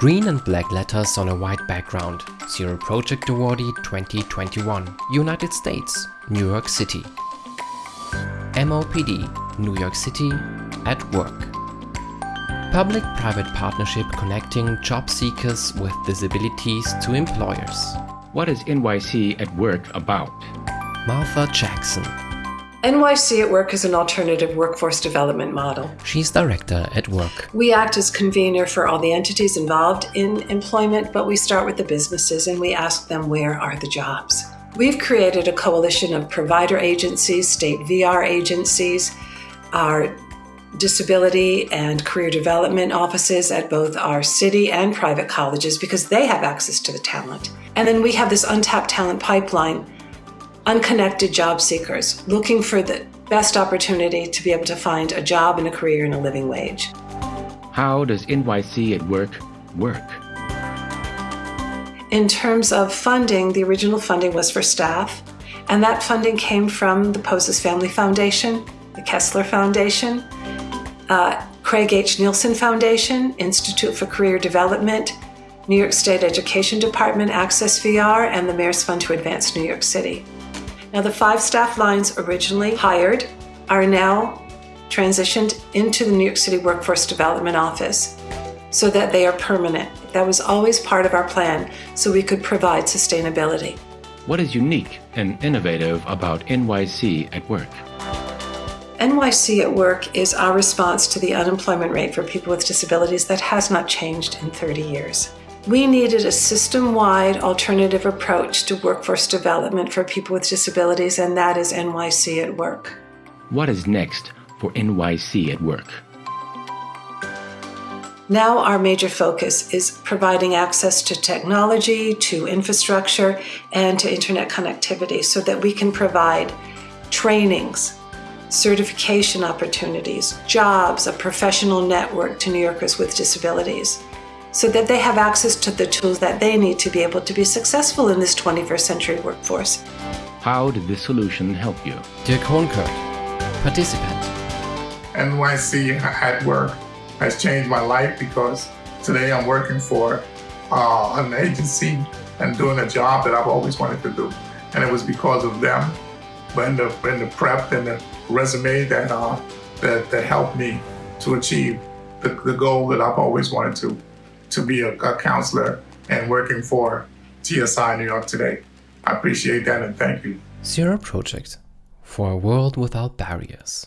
Green and black letters on a white background. Zero Project Awardee 2021. United States, New York City. MOPD, New York City, at work. Public-private partnership connecting job seekers with disabilities to employers. What is NYC at Work about? Martha Jackson. NYC at Work is an alternative workforce development model. She's director at Work. We act as convener for all the entities involved in employment, but we start with the businesses and we ask them where are the jobs. We've created a coalition of provider agencies, state VR agencies, our disability and career development offices at both our city and private colleges because they have access to the talent. And then we have this untapped talent pipeline, unconnected job seekers looking for the best opportunity to be able to find a job and a career and a living wage. How does NYC at Work work? In terms of funding, the original funding was for staff, and that funding came from the Poses Family Foundation, the Kessler Foundation, uh, Craig H. Neilsen Foundation, Institute for Career Development, New York State Education Department, Access VR, and the Mayor's Fund to Advance New York City. Now, the five staff lines originally hired are now transitioned into the New York City Workforce Development Office so that they are permanent. That was always part of our plan so we could provide sustainability. What is unique and innovative about NYC at Work? NYC at Work is our response to the unemployment rate for people with disabilities that has not changed in 30 years. We needed a system-wide alternative approach to workforce development for people with disabilities, and that is NYC at Work. What is next for NYC at Work? Now our major focus is providing access to technology, to infrastructure, and to internet connectivity so that we can provide trainings, certification opportunities, jobs, a professional network to New Yorkers with disabilities so that they have access to the tools that they need to be able to be successful in this 21st century workforce. How did this solution help you? Dirk Hohnkert, participant. NYC at Work has changed my life because today I'm working for uh, an agency and doing a job that I've always wanted to do. And it was because of them, and the, and the prep and the resume that, uh, that, that helped me to achieve the, the goal that I've always wanted to, to be a, a counselor and working for TSI New York today. I appreciate that and thank you. Zero Project for a world without barriers.